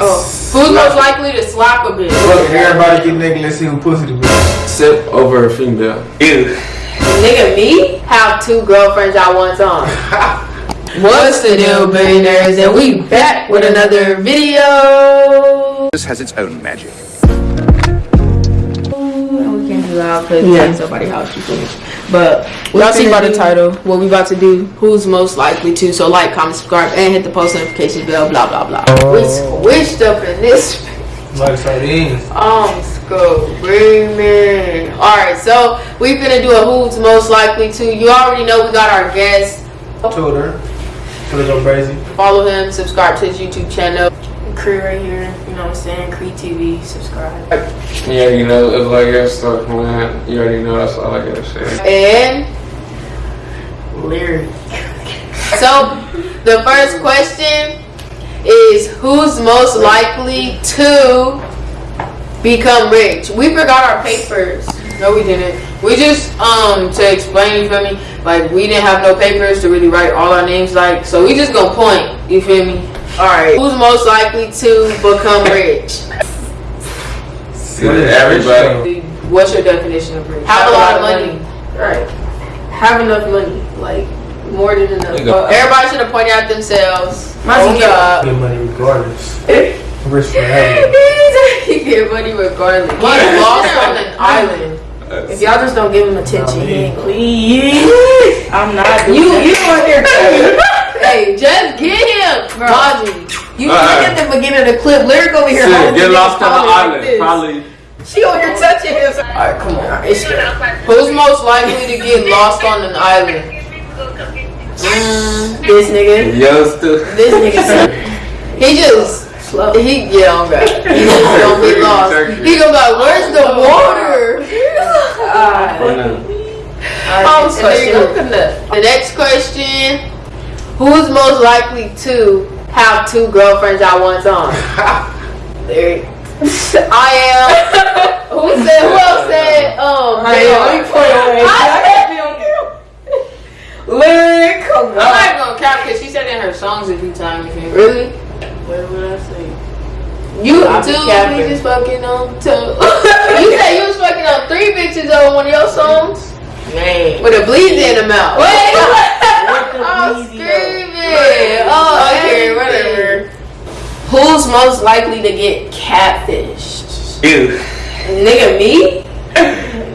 Oh, who's most likely to slap a bitch? Look, everybody get naked. Let's see who pussy the bitch. Sip over a female. Ew. Nigga, me have two girlfriends I want on. What's the deal, billionaires? And we back with another video. This has its own magic. We can't do loud because yeah. somebody's house, you feel me? But y'all see by the title what we about to do. Who's most likely to? So like, comment, subscribe, and hit the post notification bell. Blah blah blah. Oh. We switched up in this. Like sardines. I'm um, screaming. All right, so we're gonna do a who's most likely to. You already know we got our guest. Tutor. Tutor go crazy. Follow him. Subscribe to his YouTube channel. Cree right here. You know what I'm saying? Cree TV. Subscribe. Yeah, you know, it's like your stuff, man. You already know that's all I gotta say. And lyric. so the first question is who's most likely to become rich? We forgot our papers. No, we didn't. We just um to explain, you feel me? Like we didn't have no papers to really write all our names like, so we just gonna point, you feel me? Alright. Who's most likely to become rich? Everybody. What's your definition of rich? Have a lot of money. Right. Have enough money. Like more than enough. Uh, everybody should have pointed out themselves. My God. Get money regardless. Rich forever. he get money regardless. He's lost on an island. If y'all just don't give him attention, he ain't please. I'm not doing You that. you on here too. hey, just get him, Margie. You look at the beginning of the clip. Lyric over here. Shit, get lost on the like island. this. Probably. She over here touching him. Alright, come on. It's Who's most likely to get lost on an island? Mm, this nigga. Yo, still. This nigga. he just. Slow. He yeah, I'm. He just gonna get lost. He gonna be like, "Where's the water?" Oh, so you. Coconut. The next question: Who's most likely to have two girlfriends at one time? there. I am. Who said? Who else said? Um, I am. Let me. I said, Lyric, come on. I'm not even gonna cap because she said in her songs a few times. Really? What would I say? You I be two capping. bitches fucking on two. you said you was fucking on three bitches on one of your songs Man. with a bleed in the mouth. Wait, Who's most likely to get catfished? Ew. Nigga, me?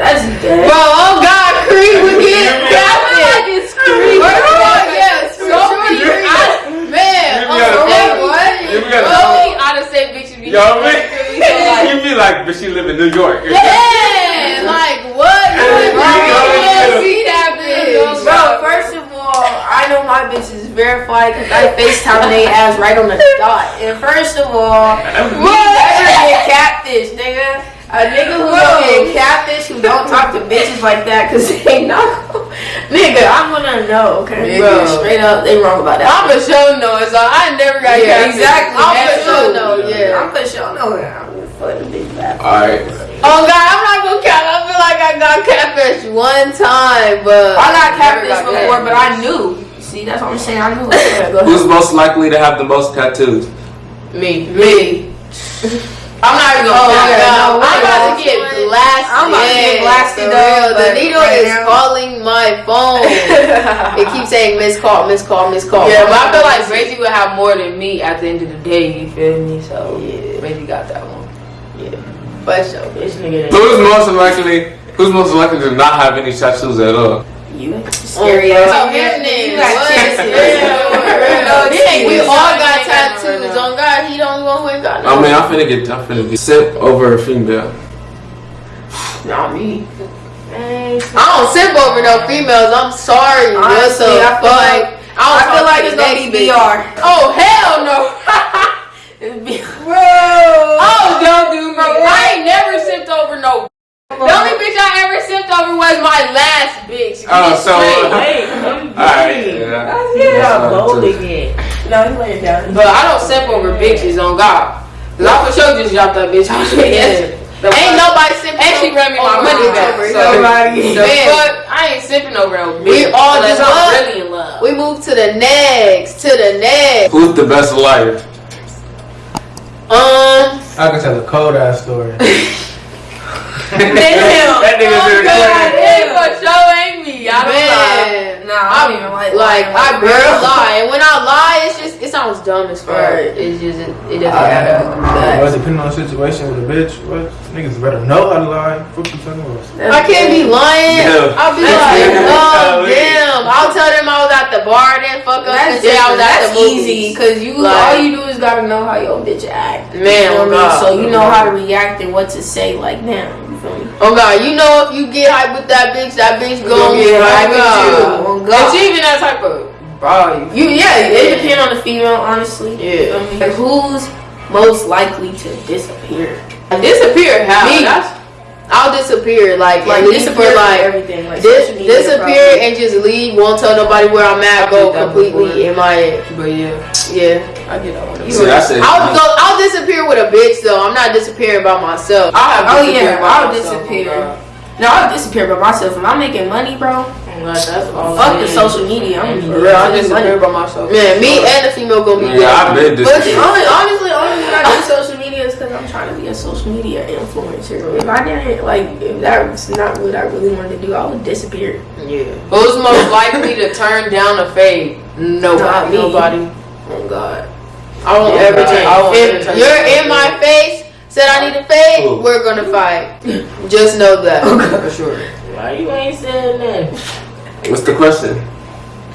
That's dead. Bro, oh God, Creed would get catfished. it's Creed. First of all, yes, so Creed. I- Man, You oh, gotta- that what? you gotta- Only out of state bitches be Yo, man. Creed, so You be like, but she live in New York. Yeah, like what? Like, bro, You know, you you don't know. see that bitch, Bro, first of all, I know my bitch is verified because I FaceTime they ass right on the dot. And first of all, we never get catfish, nigga. A nigga who don't get catfish, who don't talk to bitches like that because they know. nigga, I'm gonna know, okay? Bro. Straight up, they wrong about that. I'm for sure know it, so I never got yeah, catfished. exactly. I'm that for sure know, yeah. I'm for sure know. I'm for the big bad. Alright. Oh God, I'm not gonna count. I feel like I got catfish one time, but I got catfish got before, but I knew. See, that's what I'm saying. I knew. Yeah, go. Who's most likely to have the most tattoos? me, me. I'm not even gonna Oh, count. yeah, No, no, I'm about to get blasted. I'm about to get blasted for up, real. The but needle right is now- calling my phone. it keeps saying miss call, miss call, miss call. Yeah, but I feel like Reggie would have more than me at the end of the day. You feel me? So Yeah. Reggie got that one. Yeah, but so This nigga. Who's most likely? Who's most likely to not have any tattoos at all? You scary Oh, ass. so him then. You got What? No We ain't- we all got Ain't got no tattoos. right. On God, he don't want who ain't got no. Oh, I mean, I'm finna get, I'm finna get sip over a female. Not me. I don't sip over no females. I'm sorry. Honestly, What the I feel fuck? like I, don't I feel like it's the gonna be. BR. Oh hell no! Bro. oh don't do me. I ain't never sipped over no. The only bitch I ever sipped over was my last bitch. Oh, Get so- straight. Wait, Alright, yeah. I see how That's bold fine, it get. No, he laying down. But I don't sip over bitches on God. Cause I for sure just dropped that bitch off yesterday. Ain't nobody sipping. And she ran me my over money her. back, So, so- Nobody. the fuck, I ain't sipping over no bitch. We all Unless just I'm love. really in love. We move to the next, to the next. Who's the best liar? Um, I can tell a cold ass story. Then don't even like Like lying I like barely lie, and when I lie, it's just it sounds dumb as fuck. Right. It's just it, it doesn't matter. Well, depending on the situation with a bitch, what niggas better know how to lie. Fuck you talking about? I can't be lying. No. I'll be That's like, different. oh damn. I'll tell them I was at the bar, then fuck up That's, and say I was at That's the movies. easy because you Like- all you do is gotta know how your bitch act. Man, you know what I oh mean? God. so you know how to react and what to say. Like now, you feel me? Oh God, you know if you get hype with that bitch, that bitch Gonna get hype with you. you. On God. She even that type of bro. You yeah, it depends on the female, honestly. Yeah. Like, who's most likely to disappear? disappear how? Me. That's, I'll disappear like Like and disappear for like everything. Like dis- disappear probably. and just leave. Won't tell nobody where I'm at. I Go completely in my But yeah, yeah. I get that one. See, I said, I'll go. I'll disappear with a bitch though. I'm not disappearing by myself. I have Oh, yeah, I'll myself, disappear. oh No, I'll disappear by myself. If I'm making money, bro, God, that's all fuck I the need. social media. I'm For real, I disappeared by myself. Man, me and the female gonna be yeah, I've been But disappeared. only, honestly, only reason I do social media is because I'm trying to be a social media influencer. If I didn't, like, if that's not what I really wanted to do, I would disappear. Yeah. Who's most likely to turn down a fade? Not Nobody. me. Nobody. Oh God. I won't Yeah, ever change. I won't If ever change. you're in my face, said I need a fade, Who? we're gonna fight. Just know that. Oh, For sure. Why you ain't saying that? What's the question?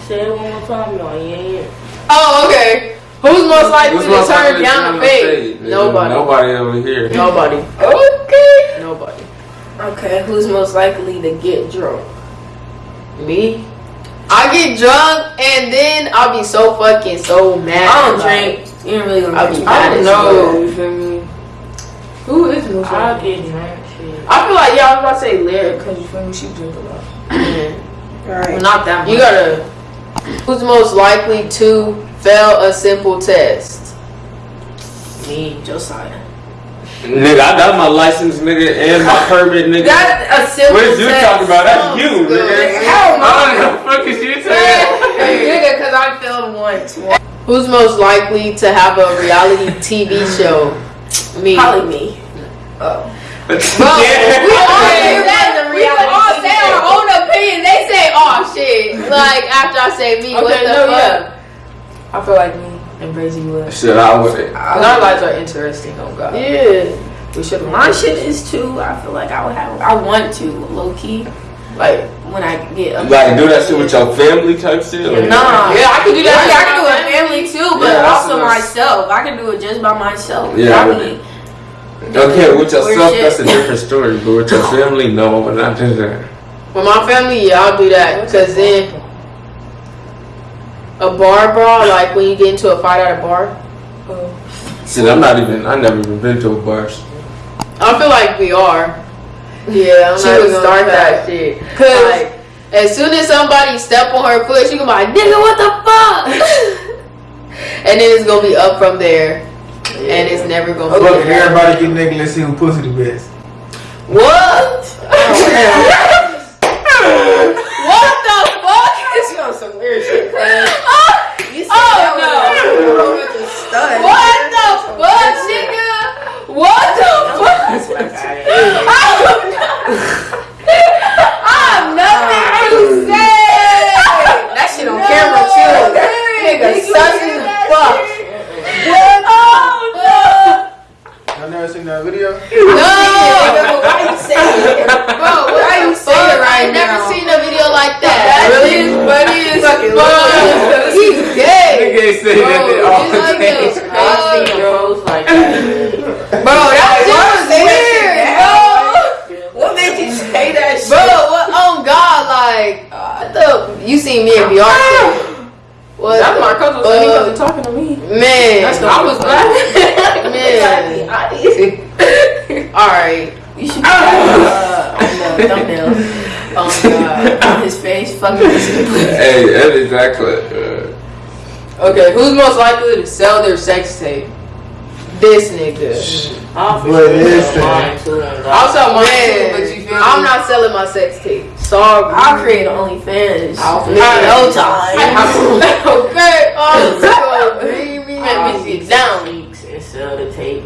Say it one more time, y'all. You ain't. Oh, okay. Who's most likely Who's to most turn likely to down a the fade? nigga? Nobody. Nobody over here. Nobody. Okay. Nobody. Okay, who's most likely to get drunk? Me? I get drunk and then I'll be so fucking so mad. I don't Like, drink. You ain't really gonna I'll be mad I don't know. You feel me? Who is most I'll get drunk. Shit. I feel like yeah, I was about to say Lyric because you feel me, she drink a lot. Man, Well, not that much. You gotta. Who's most likely to fail a simple test? Me, Josiah. Nigga, I got my license, nigga, and my permit, nigga. That's a simple What is you test. talking about? That's you, nigga. Hell no. What the fuck is you saying? Nigga, cause I failed once. Who's most likely to have a reality TV show? Me. Probably me. Oh. Bro, Yeah. we all Okay, say that's that. the We all say our own opinion. They say, "Oh shit!" Like after I say me, what the no, fuck? yeah. I feel like me and Brazy would. Shit, I would. Cause our lives are interesting, oh God. Yeah. We should My shit is too. I feel like I would have. I want to low key. Like, When I get up. Like, do that shit with your family type shit? or- Nah. yeah, I could do Yeah, that. I can do it with family too, but Yeah, that's also what I- myself. I can do it just by myself. Yeah, I but- mean, Okay, with yourself, that's a different story. But with your family, no, I would not do that. With my family, yeah, I'll do that. Cause then a bar brawl, like when you get into a fight at a bar, See, I'm not even. I never even been to a bar. I feel like we are. Yeah, I'm She not would start gonna that shit. Cause like, as soon as somebody step on her foot, she gonna be like, "Nigga, what the fuck?" and then it's gonna be up from there, and it's never gonna be. Fuck everybody get nigga. Let's see who pussy the best. What? Oh, what the fuck? it's on some weird shit. cuz. You said Oh, that no. was a stud. What the fuck, nigga? What the fuck? I have nothing to say. That shit on camera too. Nigga, sus as fuck. Y'all never seen that video? No. Why you saying it? Bro, what Why the you saying fuck? it right I never now? seen a video like that. That really? shit is funny as Fucking fuck. He's gay. Nigga ain't say Bro, that shit all he's like day. this. I seen a post like that. Bro, that shit why was say that weird, shit bro. What made you say that shit? Bro, what on God, like, what the? You seen me and Beyonce? What? That's my cousin, so he wasn't talking to me. Man, That's the I was laughing. man. All right. You should be uh, on the thumbnail. Oh God. On his face, fucking his Hey, that is exactly. Uh, Okay, who's most likely to sell their sex tape? This nigga. I'll for What sure is sell that? mine too. and I'll God. sell mine too, but you feel I'm me? not selling my sex tape. Sorry. I'll create an OnlyFans. I'll- Nigga, no time. okay. Oh, so dreamy. Let me sit down. Weeks and sell the tape.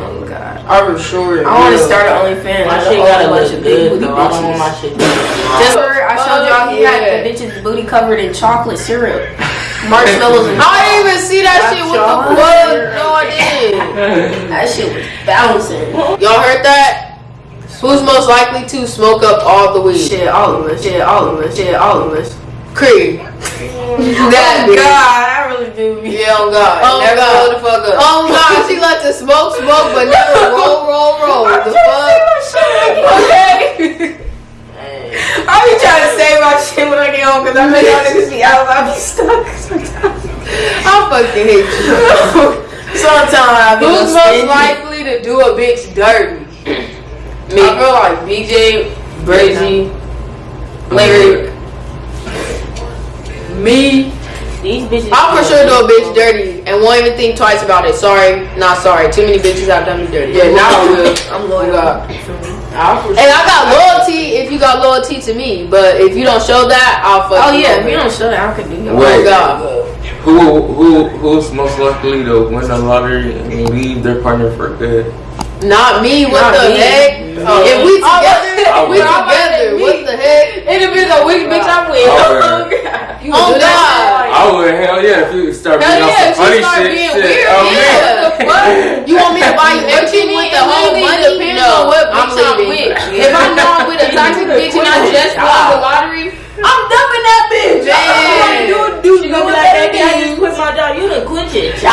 Oh god. I for sure. I want to start an OnlyFans. My Like, shit a gotta whole bunch of good booty though. I don't want my shit Just where I showed y'all he had the bitch's booty covered in chocolate syrup, marshmallows, and I didn't even see that shit. What the fuck? No, I didn't. that shit was bouncing. Y'all heard that? Who's most likely to smoke up all the weed? Shit, all of us. Shit, all of us. Shit, all of us. Creed. Mm. that oh God. I really do. Yeah, on God. Oh, never God. the fuck up. Oh God, she let the smoke smoke, but never roll, roll, roll. The fuck? Okay. I be trying to save my shit when I get home because I know y'all niggas be out. I be stuck sometimes. I fucking hate you. Sometimes I be Who's most likely to do a bitch dirty? Me. I feel like BJ, Brazy, Larry, me. These bitches. I'll for sure do a bitch dirty and won't even think twice about it. Sorry, not sorry. Too many bitches have done me dirty. Yeah, now I'm good. I'm loyal. God. I for And I got loyalty if you got loyalty to me, but if you don't show that, I'll fuck Oh you yeah, if you don't show that, I could do your Wait. Oh God. Who who who's most likely to win the lottery and leave their partner for good? Not me. What Not the me. heck? Oh. If we Oh, together, I we together. What the heck? It depends on which bitch I'm with. I would. You Oh would do? I would hell yeah if you start Hell being on yeah, some if funny start shit. being shit. weird, Oh, yeah. man. What the fuck? You want me to buy you everything with the whole money? depends No, on what I'm bitch I'm leaving. with. If I know I'm with a toxic bitch and I just won the lottery, I'm dumping that bitch. Man. You do She gonna be like, baby, I just quit my job. You done quit your job.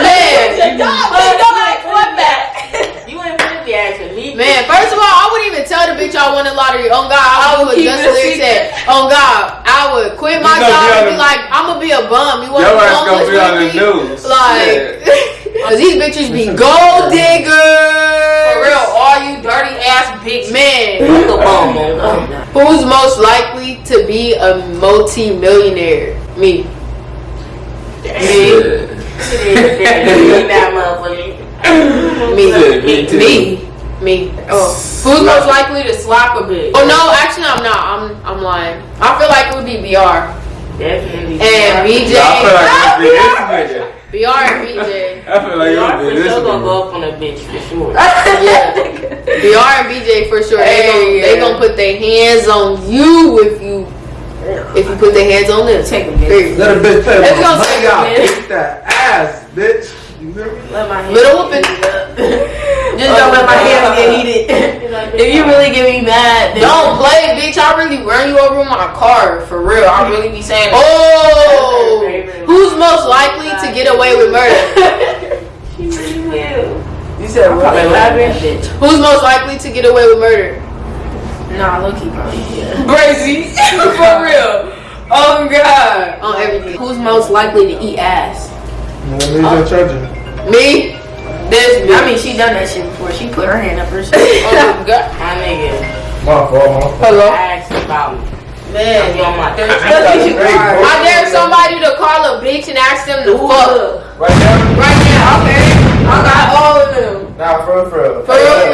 man, Your job, bitch. Don't like fuck that. You ain't finna be asking me. Man. First of all, I wouldn't even tell the bitch I won the lottery. On God, I would keep just it a said. On God, I would quit my You gonna job and be the- like, I'm gonna be a bum. You want Your to be gonna homeless be on the with me? news. Like, cause these bitches be gold diggers. For real, all you dirty ass bitch. man. Fuck on Who's most likely to be a multi-millionaire? Me. Shit. that motherfucker. Me. Shit, me too. Me. Me. Oh. Who's most likely to slap a bitch? Oh no, actually I'm not. I'm I'm lying. I feel like it would be BR. Definitely. And BJ. I feel like it would be this nigga. BR and BJ. I feel like it Y'all would for be this sure gonna go up on a bitch for sure. Yeah. BR and BJ for sure. They gon' Hey, they gonna put their hands on you if you if you put their hands on them. Take a bitch. Period. Let a bitch play Let's with go take money a minute. Kick that ass, bitch. You hear me? Let my hands Little whooping. Just don't let my hands get heated. if you really get me mad, then Don't play, bitch. I really run you over with my car. For real. I really be saying, oh, who's most likely to get away with murder? She really will. You said what? Probably bitch. Who's most likely to get away with murder? Nah, Loki probably. Yeah. Brazy. For real. Oh God. On everything. Who's most likely to eat ass? Let me Oh. your charger. Me? This I mean, she done that shit before. She put her hand up her shit. Oh God. My nigga. Hello. I asked about Man, on my third I dare somebody to call a bitch and ask them to fuck. Right now? Right now, okay. I got all of them. Nah, for real, for real. For real, for real.